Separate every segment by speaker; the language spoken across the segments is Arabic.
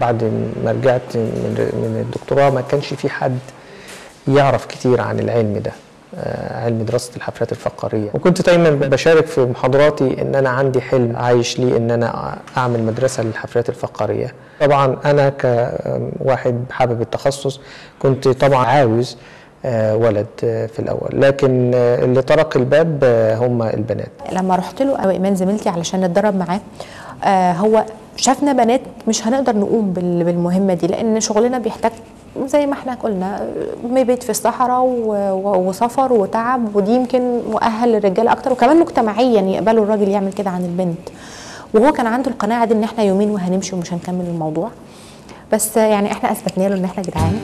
Speaker 1: بعد ما رجعت من الدكتوراه ما كانش في حد يعرف كتير عن العلم ده آه، علم دراسة الحفلات الفقرية. وكنت دايما بشارك في محاضراتي إن أنا عندي حلم عايش لي إن أنا أعمل مدرسة للحفلات الفقرية. طبعا أنا كواحد حابب التخصص كنت طبعا عاوز ولد آه، في الأول. لكن آه، اللي طرق الباب آه، هم البنات.
Speaker 2: لما رحت له أو إيمان زميلتي علشان نتدرب معاه آه هو شافنا بنات مش هنقدر نقوم بال- بالمهمة دي لأن شغلنا بيحتاج زي ما إحنا قلنا مبيت في الصحراء وسفر وتعب ودي يمكن مؤهل للرجاله أكتر وكمان مجتمعيا يقبلوا الراجل يعمل كده عن البنت. وهو كان عنده القناعة دي إن إحنا يومين وهنمشي ومش هنكمل الموضوع. بس يعني إحنا أثبتنا له إن إحنا جدعان.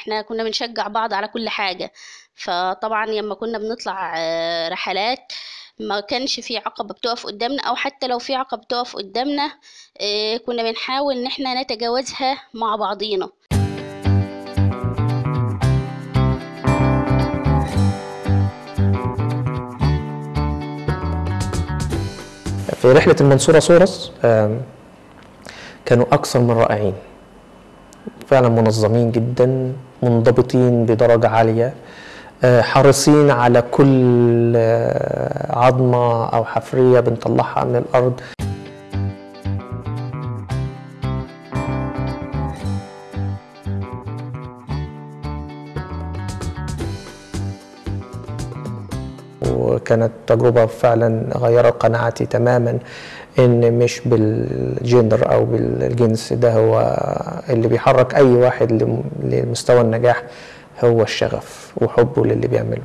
Speaker 3: إحنا كنا بنشجع بعض على كل حاجة. فطبعا لما كنا بنطلع آه، رحلات ما كانش في عقبة بتقف قدامنا أو حتى لو في عقبة بتقف قدامنا آه، كنا بنحاول إن إحنا نتجاوزها مع بعضينا.
Speaker 1: في رحلة المنصورة سورس كانوا أكثر من رائعين. فعلا منظمين جدا منضبطين بدرجة عالية آه، حريصين على كل آه، عظمة أو حفرية بنطلعها من الأرض. وكانت تجربة فعلا غيرت قناعتي تماما إن مش بالجندر أو بالجنس ده هو اللي بيحرك أي واحد لم- لمستوى النجاح هو الشغف وحبه للي بيعمله.